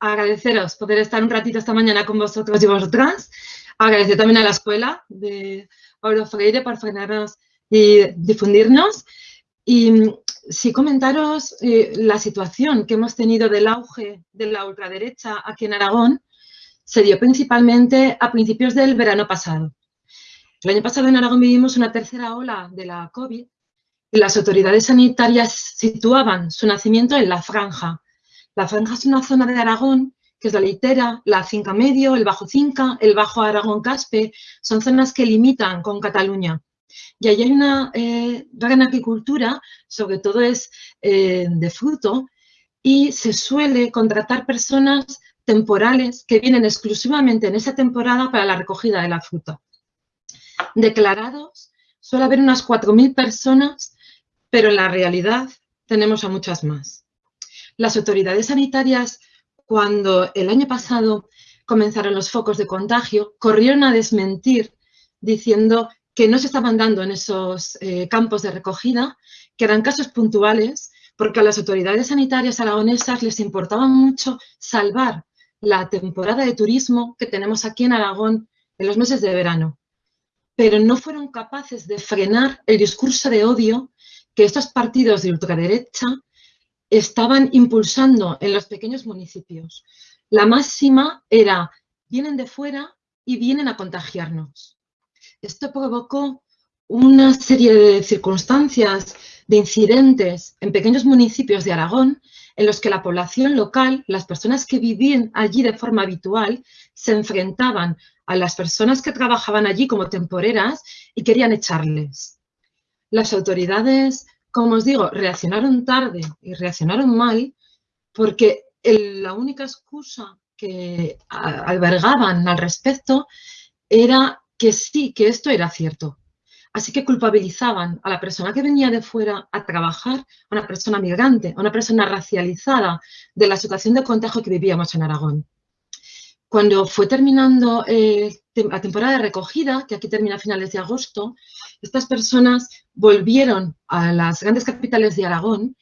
agradeceros poder estar un ratito esta mañana con vosotros y vosotras. Agradecer también a la escuela de Oro Freire por frenarnos y difundirnos. Y mm, sí comentaros eh, la situación que hemos tenido del auge de la ultraderecha aquí en Aragón se dio principalmente a principios del verano pasado. El año pasado en Aragón vivimos una tercera ola de la COVID y las autoridades sanitarias situaban su nacimiento en la franja. La franja es una zona de Aragón que es la litera, la Cinca Medio, el Bajo Cinca, el Bajo Aragón Caspe, son zonas que limitan con Cataluña. Y allí hay una eh, gran agricultura, sobre todo es eh, de fruto, y se suele contratar personas temporales que vienen exclusivamente en esa temporada para la recogida de la fruta. Declarados, suele haber unas 4.000 personas, pero en la realidad tenemos a muchas más. Las autoridades sanitarias, cuando el año pasado comenzaron los focos de contagio, corrieron a desmentir diciendo que no se estaban dando en esos eh, campos de recogida, que eran casos puntuales, porque a las autoridades sanitarias aragonesas les importaba mucho salvar la temporada de turismo que tenemos aquí en Aragón en los meses de verano. Pero no fueron capaces de frenar el discurso de odio que estos partidos de ultraderecha estaban impulsando en los pequeños municipios. La máxima era, vienen de fuera y vienen a contagiarnos. Esto provocó una serie de circunstancias, de incidentes en pequeños municipios de Aragón en los que la población local, las personas que vivían allí de forma habitual, se enfrentaban a las personas que trabajaban allí como temporeras y querían echarles. Las autoridades, como os digo, reaccionaron tarde y reaccionaron mal porque la única excusa que albergaban al respecto era que sí, que esto era cierto. Así que culpabilizaban a la persona que venía de fuera a trabajar, a una persona migrante, a una persona racializada de la situación de contagio que vivíamos en Aragón. Cuando fue terminando eh, la temporada de recogida, que aquí termina a finales de agosto, estas personas volvieron a las grandes capitales de Aragón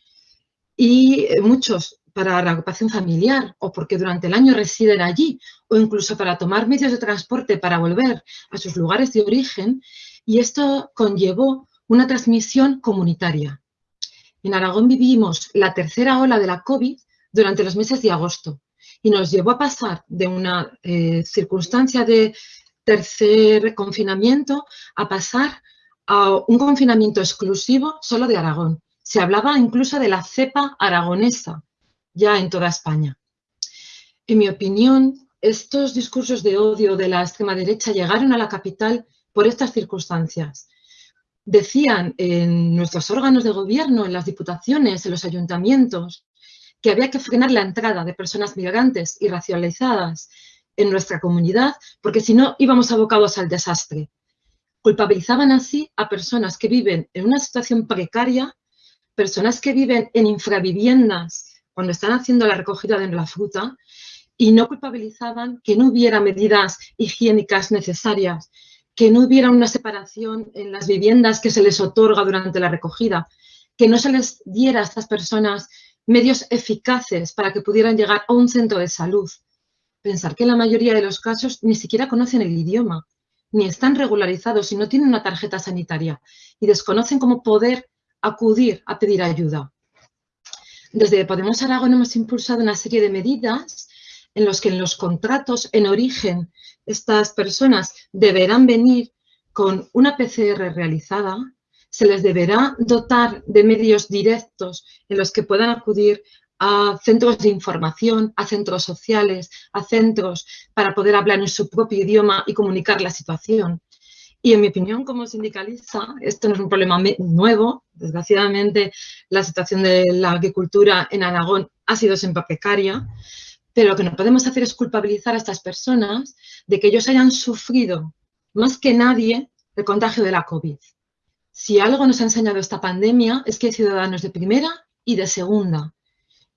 y eh, muchos para la ocupación familiar o porque durante el año residen allí o incluso para tomar medios de transporte para volver a sus lugares de origen y esto conllevó una transmisión comunitaria. En Aragón vivimos la tercera ola de la COVID durante los meses de agosto y nos llevó a pasar de una eh, circunstancia de tercer confinamiento a pasar a un confinamiento exclusivo solo de Aragón. Se hablaba incluso de la cepa aragonesa, ya en toda España. En mi opinión, estos discursos de odio de la extrema derecha llegaron a la capital por estas circunstancias. Decían en nuestros órganos de gobierno, en las diputaciones, en los ayuntamientos, que había que frenar la entrada de personas migrantes y racializadas en nuestra comunidad, porque si no íbamos abocados al desastre. Culpabilizaban así a personas que viven en una situación precaria, personas que viven en infraviviendas cuando están haciendo la recogida de la fruta y no culpabilizaban que no hubiera medidas higiénicas necesarias, que no hubiera una separación en las viviendas que se les otorga durante la recogida, que no se les diera a estas personas medios eficaces para que pudieran llegar a un centro de salud. Pensar que en la mayoría de los casos ni siquiera conocen el idioma, ni están regularizados y no tienen una tarjeta sanitaria y desconocen cómo poder acudir a pedir ayuda. Desde Podemos Aragón hemos impulsado una serie de medidas en los que en los contratos en origen estas personas deberán venir con una PCR realizada, se les deberá dotar de medios directos en los que puedan acudir a centros de información, a centros sociales, a centros para poder hablar en su propio idioma y comunicar la situación. Y en mi opinión, como sindicalista, esto no es un problema nuevo. Desgraciadamente, la situación de la agricultura en Aragón ha sido siempre precaria, pero lo que no podemos hacer es culpabilizar a estas personas de que ellos hayan sufrido más que nadie el contagio de la COVID. Si algo nos ha enseñado esta pandemia es que hay ciudadanos de primera y de segunda,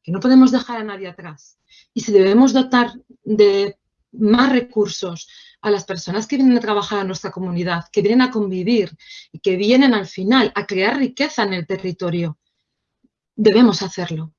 que no podemos dejar a nadie atrás. Y si debemos dotar de más recursos a las personas que vienen a trabajar a nuestra comunidad, que vienen a convivir y que vienen al final a crear riqueza en el territorio, debemos hacerlo.